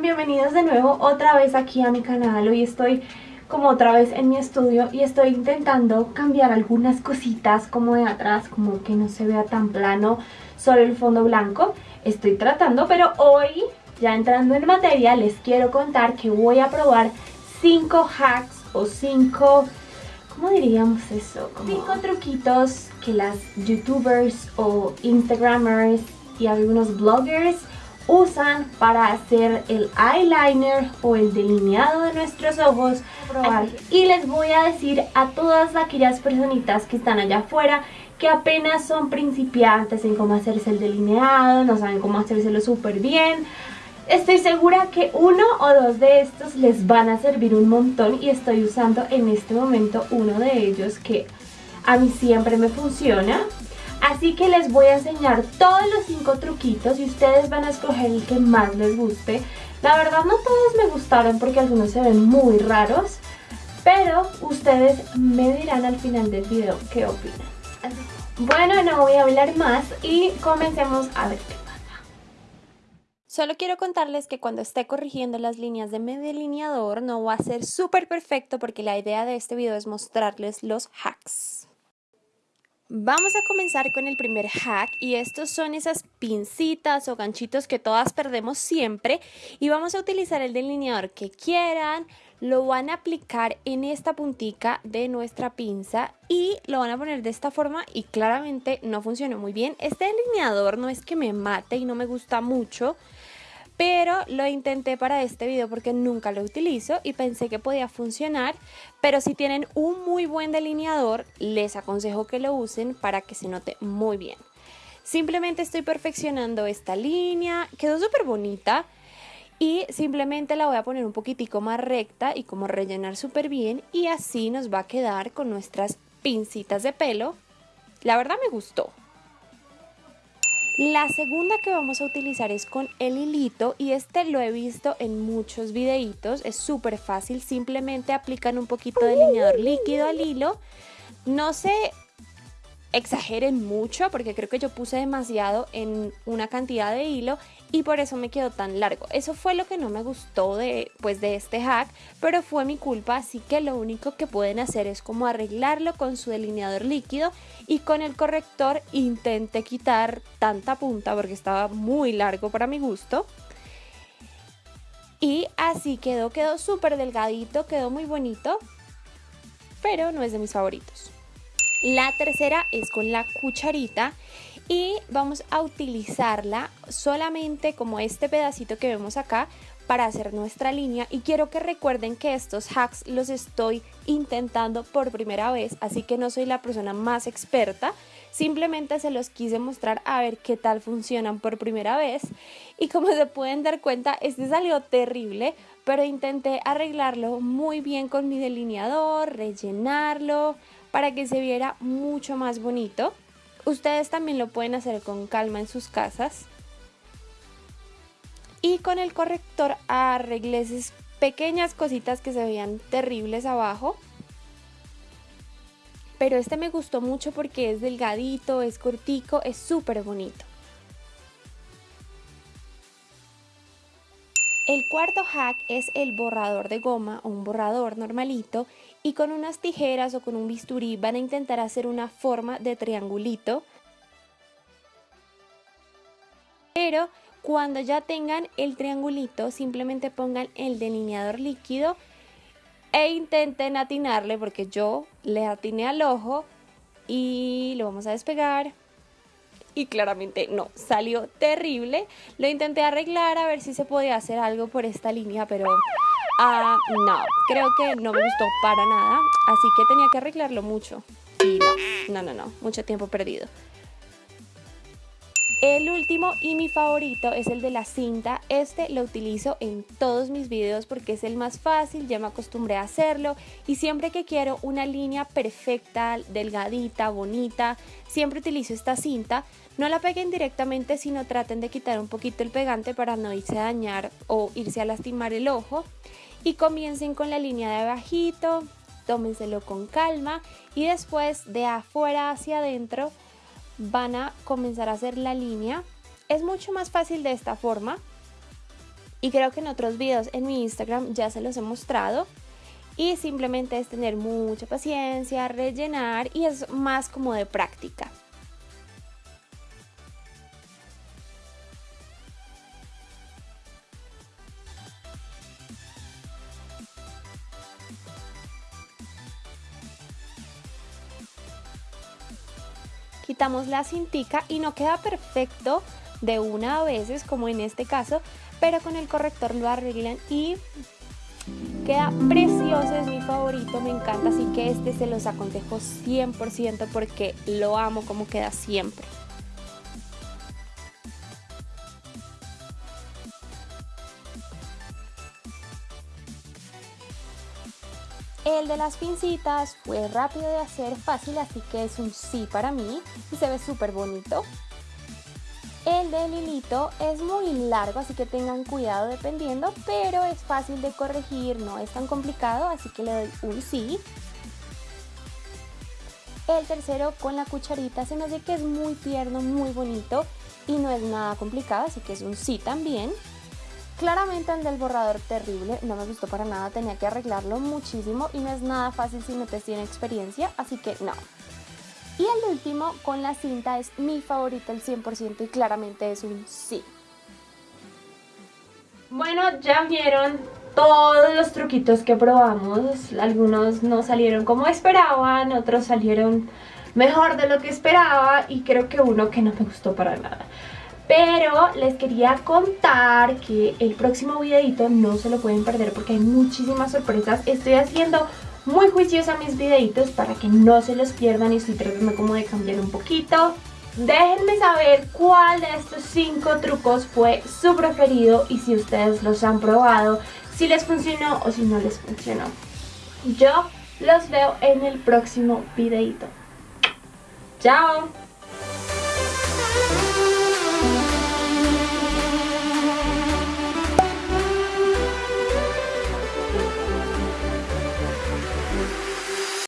están? Bienvenidos de nuevo otra vez aquí a mi canal. Hoy estoy como otra vez en mi estudio y estoy intentando cambiar algunas cositas como de atrás, como que no se vea tan plano solo el fondo blanco. Estoy tratando, pero hoy, ya entrando en materia, les quiero contar que voy a probar 5 hacks o 5... ¿Cómo diríamos eso? 5 truquitos que las youtubers o instagramers y algunos bloggers usan para hacer el eyeliner o el delineado de nuestros ojos. Y les voy a decir a todas aquellas personitas que están allá afuera que apenas son principiantes en cómo hacerse el delineado, no saben cómo hacérselo súper bien. Estoy segura que uno o dos de estos les van a servir un montón y estoy usando en este momento uno de ellos que a mí siempre me funciona Así que les voy a enseñar todos los cinco truquitos y ustedes van a escoger el que más les guste. La verdad no todos me gustaron porque algunos se ven muy raros, pero ustedes me dirán al final del video qué opinan. Bueno, no voy a hablar más y comencemos a ver qué pasa. Solo quiero contarles que cuando esté corrigiendo las líneas de mi delineador no va a ser súper perfecto porque la idea de este video es mostrarles los hacks. Vamos a comenzar con el primer hack y estos son esas pincitas o ganchitos que todas perdemos siempre y vamos a utilizar el delineador que quieran, lo van a aplicar en esta puntica de nuestra pinza y lo van a poner de esta forma y claramente no funcionó muy bien. Este delineador no es que me mate y no me gusta mucho, pero lo intenté para este video porque nunca lo utilizo y pensé que podía funcionar, pero si tienen un muy buen delineador, les aconsejo que lo usen para que se note muy bien. Simplemente estoy perfeccionando esta línea, quedó súper bonita y simplemente la voy a poner un poquitico más recta y como rellenar súper bien y así nos va a quedar con nuestras pincitas de pelo. La verdad me gustó. La segunda que vamos a utilizar es con el hilito y este lo he visto en muchos videitos, es súper fácil, simplemente aplican un poquito de delineador líquido al hilo, no se exageren mucho porque creo que yo puse demasiado en una cantidad de hilo y por eso me quedó tan largo. Eso fue lo que no me gustó de, pues, de este hack, pero fue mi culpa, así que lo único que pueden hacer es como arreglarlo con su delineador líquido y con el corrector intenté quitar tanta punta porque estaba muy largo para mi gusto. Y así quedó, quedó súper delgadito, quedó muy bonito, pero no es de mis favoritos. La tercera es con la cucharita y vamos a utilizarla solamente como este pedacito que vemos acá para hacer nuestra línea. Y quiero que recuerden que estos hacks los estoy intentando por primera vez así que no soy la persona más experta. Simplemente se los quise mostrar a ver qué tal funcionan por primera vez. Y como se pueden dar cuenta este salió terrible pero intenté arreglarlo muy bien con mi delineador rellenarlo para que se viera mucho más bonito Ustedes también lo pueden hacer con calma en sus casas. Y con el corrector arreglé esas pequeñas cositas que se veían terribles abajo. Pero este me gustó mucho porque es delgadito, es cortico, es súper bonito. El cuarto hack es el borrador de goma o un borrador normalito y con unas tijeras o con un bisturí van a intentar hacer una forma de triangulito. Pero cuando ya tengan el triangulito simplemente pongan el delineador líquido e intenten atinarle porque yo le atiné al ojo y lo vamos a despegar y claramente no, salió terrible. Lo intenté arreglar a ver si se podía hacer algo por esta línea, pero Ah, no, creo que no me gustó para nada, así que tenía que arreglarlo mucho. Y no, no, no, no, mucho tiempo perdido. El último y mi favorito es el de la cinta. Este lo utilizo en todos mis videos porque es el más fácil, ya me acostumbré a hacerlo y siempre que quiero una línea perfecta, delgadita, bonita, siempre utilizo esta cinta. No la peguen directamente, sino traten de quitar un poquito el pegante para no irse a dañar o irse a lastimar el ojo y comiencen con la línea de abajito, tómenselo con calma y después de afuera hacia adentro van a comenzar a hacer la línea. Es mucho más fácil de esta forma, y creo que en otros videos en mi Instagram ya se los he mostrado y simplemente es tener mucha paciencia, rellenar y es más como de práctica. Quitamos la cintica y no queda perfecto de una a veces como en este caso, pero con el corrector lo arreglan y queda precioso, es mi favorito, me encanta, así que este se los aconsejo 100% porque lo amo como queda siempre. El de las pincitas fue rápido de hacer, fácil, así que es un sí para mí y se ve súper bonito. El del hilito es muy largo, así que tengan cuidado dependiendo, pero es fácil de corregir, no es tan complicado, así que le doy un sí. El tercero con la cucharita se me hace que es muy tierno, muy bonito y no es nada complicado, así que es un sí también. Claramente el del borrador terrible, no me gustó para nada, tenía que arreglarlo muchísimo y no es nada fácil si no te tiene experiencia, así que no. Y el último con la cinta es mi favorito el 100% y claramente es un sí. Bueno, ya vieron todos los truquitos que probamos, algunos no salieron como esperaban, otros salieron mejor de lo que esperaba y creo que uno que no me gustó para nada. Pero les quería contar que el próximo videito no se lo pueden perder porque hay muchísimas sorpresas. Estoy haciendo muy juiciosa mis videitos para que no se los pierdan y estoy tratando como de cambiar un poquito. Déjenme saber cuál de estos 5 trucos fue su preferido y si ustedes los han probado, si les funcionó o si no les funcionó. Yo los veo en el próximo videito. ¡Chao!